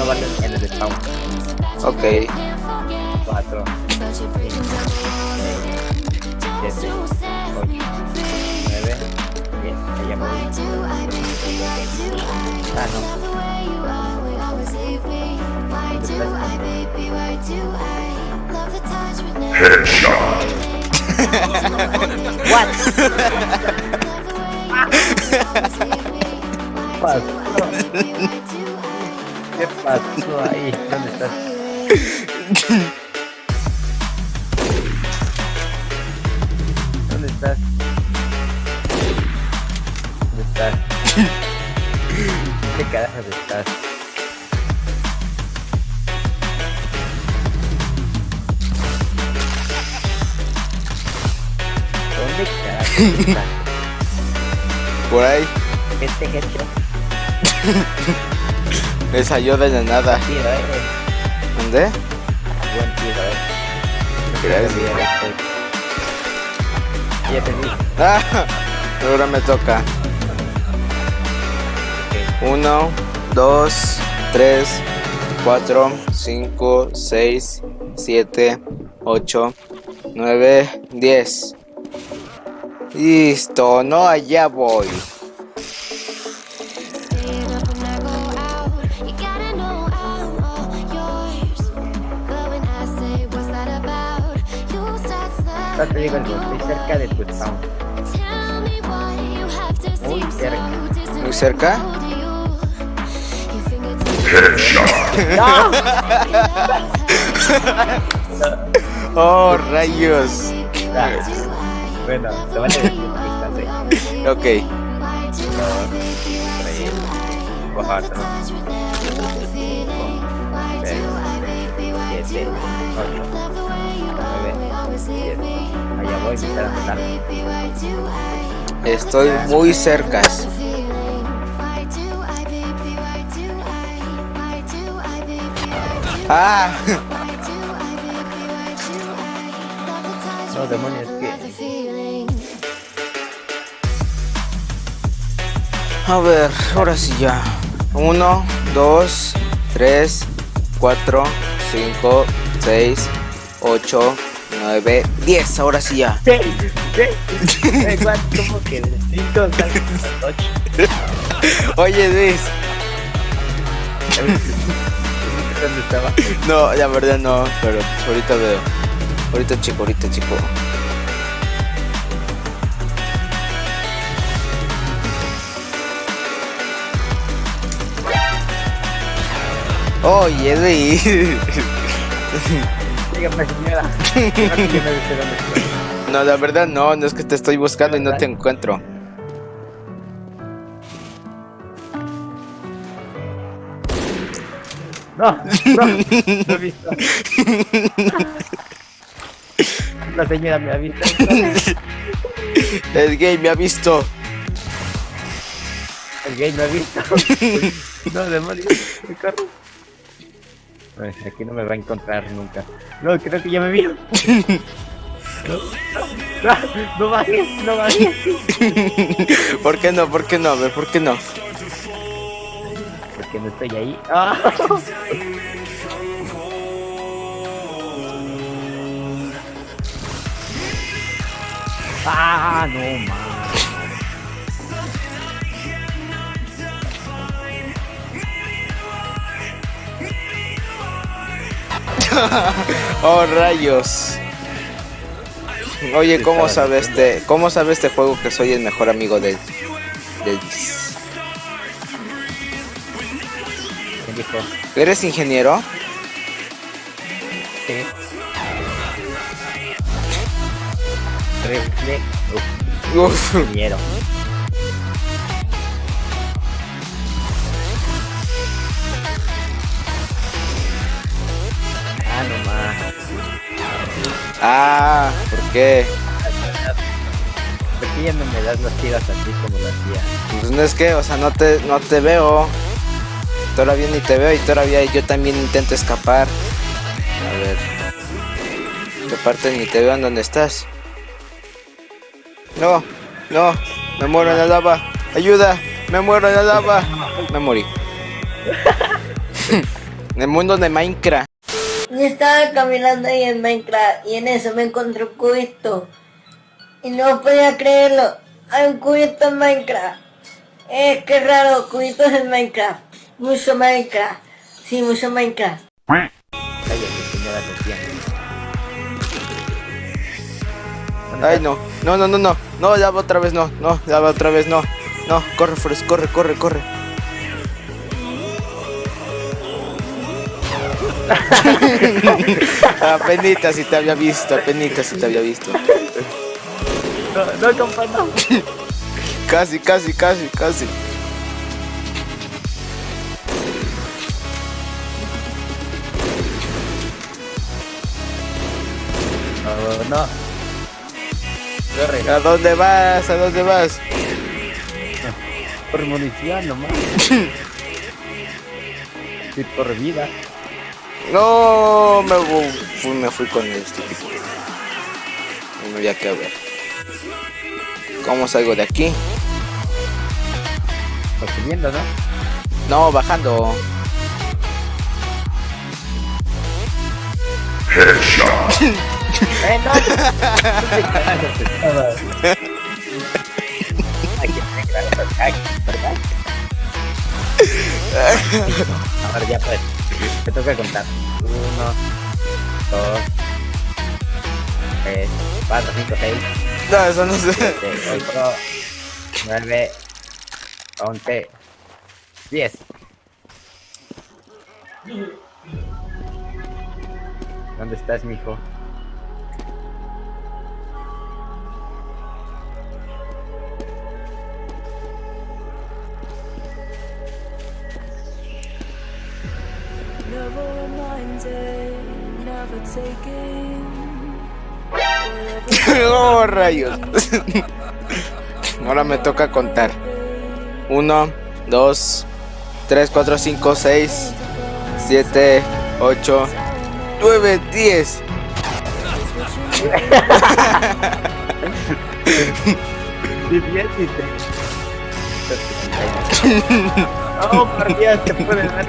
no valen en el spawn. Ok. Cuatro, cinco, seis, siete, ocho, nueve, diez. Ahí ya me voy. Ah, no. What? pasó? ¿Qué pasó ahí? ¿Dónde estás? ¿Dónde estás? ¿Dónde estás? ¿Dónde carajos estás? ¿Dónde estás? Por ahí. Este hecho. Me salió de la nada. ¿Dónde? Gracias. Ya. Ah, ahora me toca. Uno, dos, tres, cuatro, cinco, seis, siete, ocho, nueve, diez. Listo, no, allá voy. Ya te digo estoy cerca de tu spawn. Muy cerca. Muy cerca. ¡No! Oh, rayos. Ah, bueno, te decir que estás ahí. Ok. Tres, cuatro, cinco, seis, siete, ocho, nueve, diez. Voy. Estoy muy cerca. Ah, No, demonios, que... a ver, ahora sí ya. Uno, dos, tres, cuatro, cinco, seis, ocho, nueve, diez. Ahora sí ya. ¡Sí! ¡Sí! Eh, ¿cuánto? ¿Cómo que de cinco salgo a ocho? Oye, Luis. ¿Dónde estaba? No, la verdad no, pero ahorita veo. Ahorita chico, ahorita chico. Oye, Luis. Dígame, señora. No, la verdad no, no es que te estoy buscando y no te encuentro. No, no, no he visto. La señora me ha visto. El gay me ha visto. El gay me ha visto. No, demonios, me corro. Aquí no me va a encontrar nunca. No, creo que ya me vio. No, no, no bajes, no bajes. ¿Por qué no? ¿Por qué no? A ver, ¿por qué no? Porque no estoy ahí. Ah. Ah, no, man. Oh, rayos. Oye, ¿cómo sabe este, cómo sabe este juego que soy el mejor amigo de, de. ¿Eres ingeniero? Sí. Refle... Uf, Uf. ingeniero. Ah, ¿por qué? ¿Por qué ya no me das las tiras así como lo hacía? Pues no es que, o sea, no te, no te veo. Todavía ni te veo y todavía yo también intento escapar. A ver. Que aparte ni te veo en dónde estás. No, no, me muero en la lava. Ayuda, me muero en la lava. Me morí. en el mundo de Minecraft. Yo estaba caminando ahí en Minecraft y en eso me encontré cubito. Y no podía creerlo. Hay un cubito en Minecraft. Es que raro, cubitos en Minecraft. Mucho Minecraft. Sí, mucho Minecraft. Cállate, señora Tatiana. ¿Dónde Ay, no, no, no, no, no. No, lava otra vez, no, no, lava otra vez, no. No, corre, Forrest, corre, corre, corre. Apenita si te había visto, apenita si te había visto. No, no, compa, no. Casi, casi, casi, casi. No, no. Corre, ¿A dónde vas? ¿A dónde vas? por munición nomás. Sí, por vida. No, me fu- fui, me fui con este tipo. No había que ver. ¿Cómo salgo de aquí? Pues subiendo, ¿no? No, bajando. ¡Eh, no! ¿Dónde carajos estabas? Aquí te carajos, aquí, ¿verdad? A ver, ya pues. Te toca contar. Uno, dos, tres, cuatro, cinco, seis, No, eso no sé. siete, ocho, nueve, once, diez. ¿Dónde estás, mijo? oh, rayos. Ahora me toca contar. Uno, dos, tres, cuatro, cinco, seis, siete, ocho, nueve, diez. Oh, por Dios, te puede dar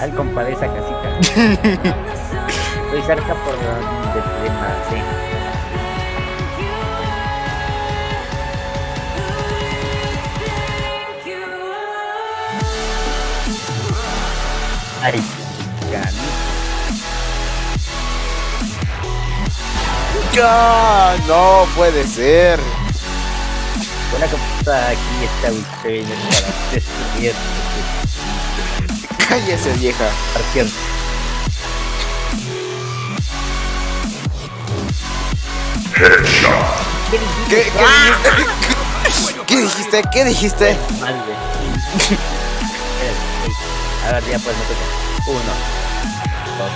Al compadre esa casita. Estoy cerca por donde te maté. Ay. ¡Ya! No puede ser. Una computadora aquí está usted para destruir Cállese, vieja. partión. ¿Qué, qué dijiste? ¿Qué dijiste? ¿Qué dijiste? Mal de. A ver, ya pues me toca. Uno, dos,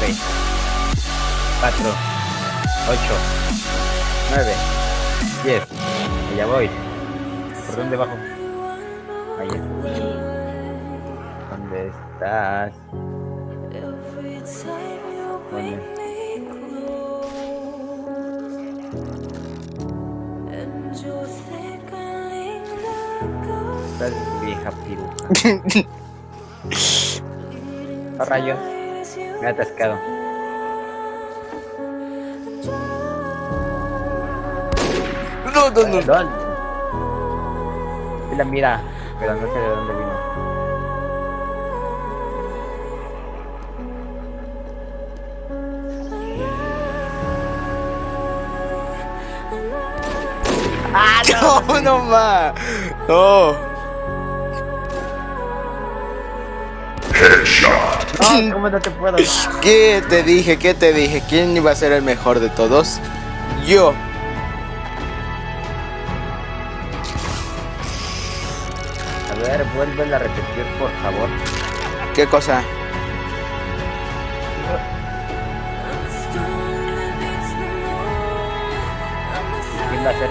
tres, cuatro, ocho, nueve, diez. Y ya voy. ¿Por dónde bajo? Allá. ¿Dónde estás? Vieja piruja. Oh, rayos. Me he atascado. No, no, no. Perdón. La mira, pero no sé de dónde vino. No, no más. No. No, ¿cómo no te puedo? ¿Qué te dije? ¿Qué te dije? ¿Quién iba a ser el mejor de todos? Yo. A ver, vuelve a repetir, por favor. ¿Qué cosa? ¿Quién va a ser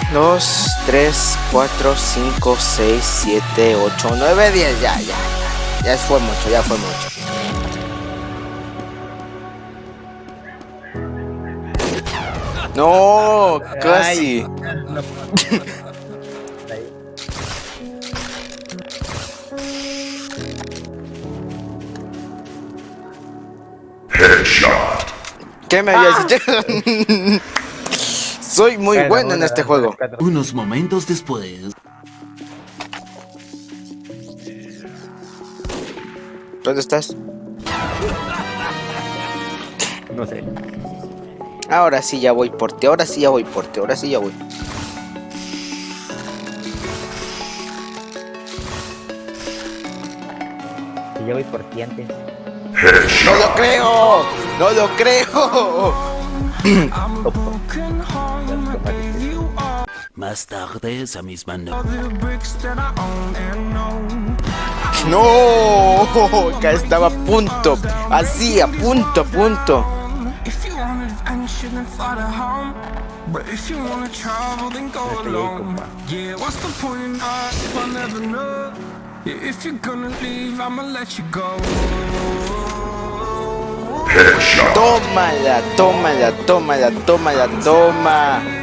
2, 3, 4, 5, 6, 7, 8, 9, 10. Ya, ya, ya. Ya fue mucho, ya fue mucho. No, casi. Headshot. ¿Qué me habías ah. Soy muy Bueno, bueno en este juego. Unos momentos después. ¿Dónde estás? No sé. Ahora sí ya voy por ti, ahora sí ya voy por ti, ahora sí ya voy. Si yo voy por ti antes. ¡No lo creo! ¡No lo creo! Más tarde esa misma noche. ¡No! Acá estaba a punto. Así, a punto, a punto. If you want adventure, then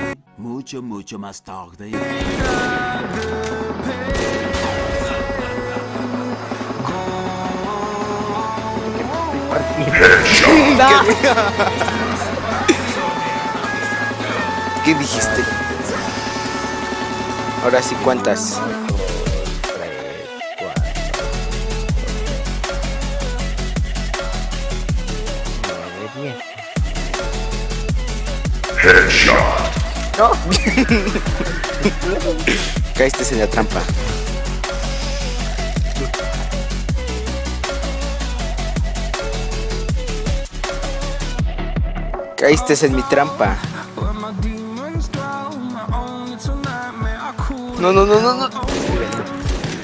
mucho, mucho más tarde. ¿Qué dijiste? Ahora sí, ¿cuántas? Headshot alone. Yeah, what's the point in us if I never know? Yeah, if you're gonna leave, I'ma let you go. Tómala, tómala, tómala, tómala, toma. Mucho, mucho más tarde. ¿Qué dijiste? Ahora sí, ¿cuántas? Nueve, diez. Caíste en la trampa. Caíste en mi trampa. Where my demons dwell, my own little nightmare. I cool No, no, no, no, no.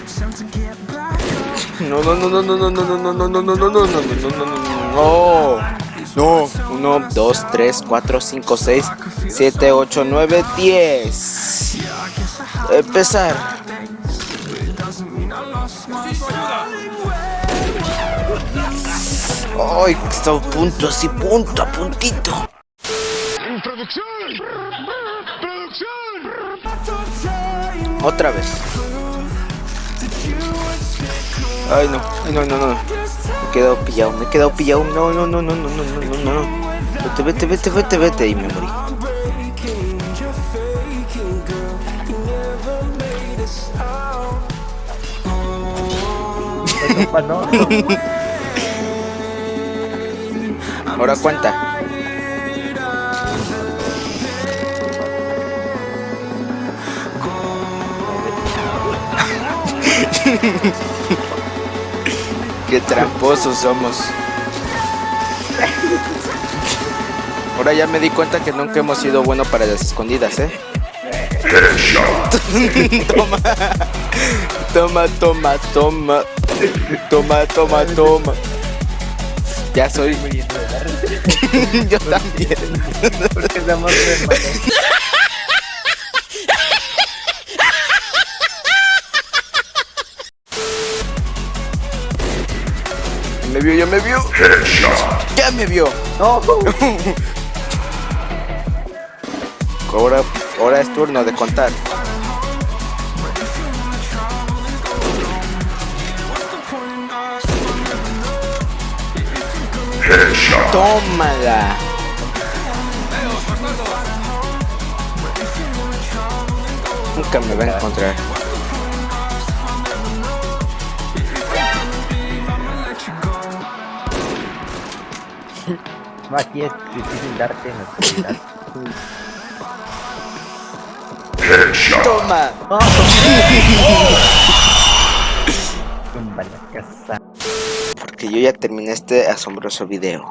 attempt to get back up. No, no, no, no, no, no, no, no, no, no, no, no, no, no, no, no, no, no, no. No, 1, 2, 3, 4, 5, 6, 7, 8, 9, 10. Empezar. Ay, está a punto, así, punto, a puntito. Otra vez. Ay, no, ay, no, no, no. Me he quedado pillado, me he quedado pillado. No, no, no, no, no, no, no, no, no. Vete, vete, vete, vete, vete. Y me morí. Ahora cuenta. Qué tramposos somos. Ahora ya me di cuenta que nunca hemos sido buenos para las escondidas, ¿eh? toma. Toma, toma, toma. Toma, toma, toma. Ya soy. Yo también. Porque somos hermanos. me vio, ya me vio. Headshot. Ya me vio. No. ahora, ahora es turno de contar. Headshot. Tómala. Nunca me va a encontrar. Aquí es difícil darte en la oscuridad. Toma. Tumba la casa. Porque yo ya terminé este asombroso video.